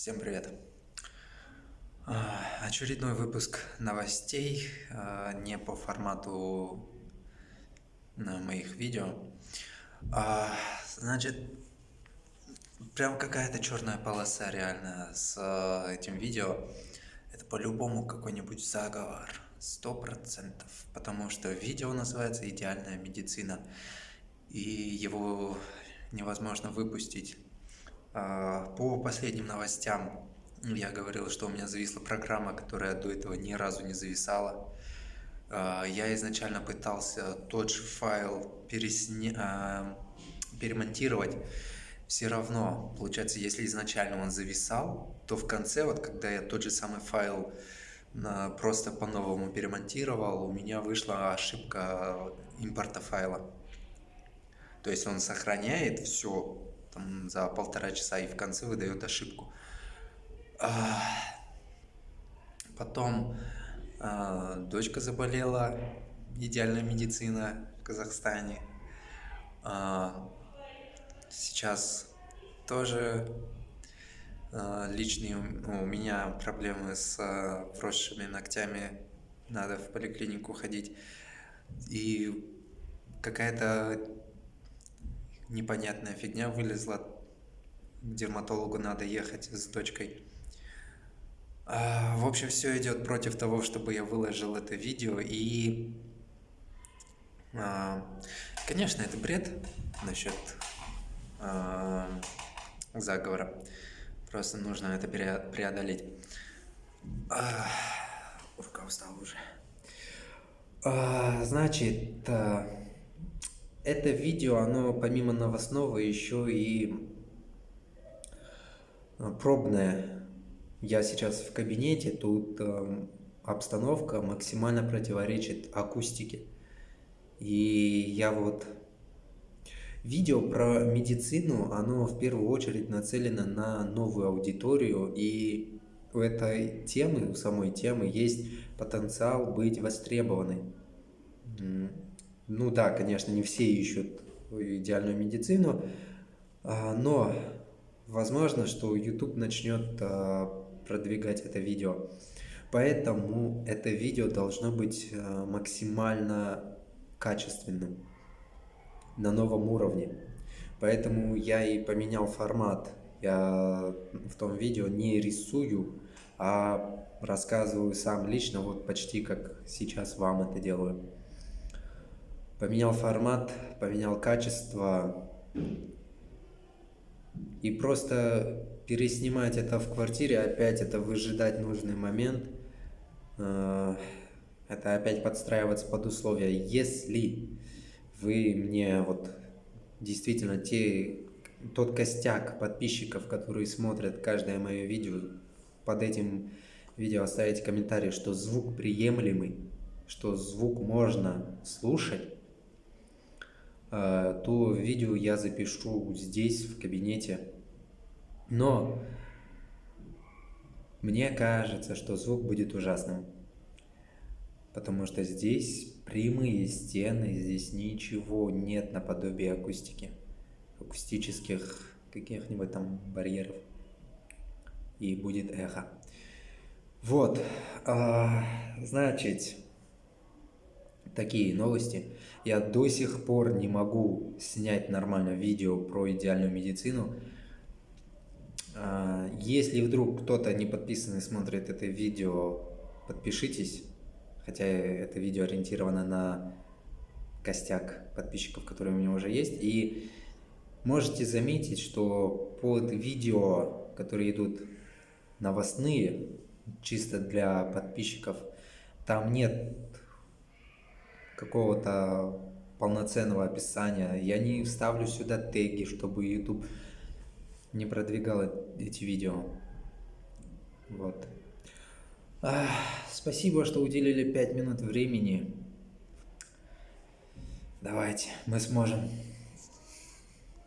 Всем привет! А, очередной выпуск новостей, а, не по формату моих видео. А, значит, прям какая-то черная полоса реально с этим видео. Это по-любому какой-нибудь заговор, сто процентов, потому что видео называется «Идеальная медицина», и его невозможно выпустить по последним новостям я говорил, что у меня зависла программа, которая до этого ни разу не зависала. А, я изначально пытался тот же файл пересня... А, перемонтировать. Все равно, получается, если изначально он зависал, то в конце, вот когда я тот же самый файл просто по-новому перемонтировал, у меня вышла ошибка импорта файла. То есть он сохраняет все там, за полтора часа и в конце выдает ошибку. Потом а, дочка заболела, идеальная медицина в Казахстане. А, сейчас тоже а, личные у меня проблемы с вросшими ногтями, надо в поликлинику ходить. И какая-то непонятная фигня вылезла. К дерматологу надо ехать с дочкой. А, в общем, все идет против того, чтобы я выложил это видео. И, а, конечно, это бред насчет а, заговора. Просто нужно это преодолеть. Рука устала уже. Значит, это видео, оно помимо новостного еще и э, пробное. Я сейчас в кабинете, тут э, обстановка максимально противоречит акустике. И я вот... Видео про медицину, оно в первую очередь нацелено на новую аудиторию, и у этой темы, у самой темы есть потенциал быть востребованной. Ну да, конечно, не все ищут идеальную медицину, а, но возможно, что YouTube начнет а, продвигать это видео. Поэтому это видео должно быть а, максимально качественным, на новом уровне. Поэтому я и поменял формат. Я в том видео не рисую, а рассказываю сам лично, вот почти как сейчас вам это делаю поменял формат, поменял качество. И просто переснимать это в квартире, опять это выжидать нужный момент, э, это опять подстраиваться под условия. Если вы мне вот действительно те, тот костяк подписчиков, которые смотрят каждое мое видео, под этим видео оставите комментарий, что звук приемлемый, что звук можно слушать, то видео я запишу здесь, в кабинете. Но мне кажется, что звук будет ужасным. Потому что здесь прямые стены, здесь ничего нет наподобие акустики. Акустических каких-нибудь там барьеров. И будет эхо. Вот, а, значит, такие новости. Я до сих пор не могу снять нормально видео про идеальную медицину. А, если вдруг кто-то не подписанный смотрит это видео, подпишитесь. Хотя это видео ориентировано на костяк подписчиков, которые у меня уже есть. И можете заметить, что под видео, которые идут новостные, чисто для подписчиков, там нет какого-то полноценного описания. Я не вставлю сюда теги, чтобы YouTube не продвигал эти видео. Вот. Ах, спасибо, что уделили 5 минут времени. Давайте, мы сможем.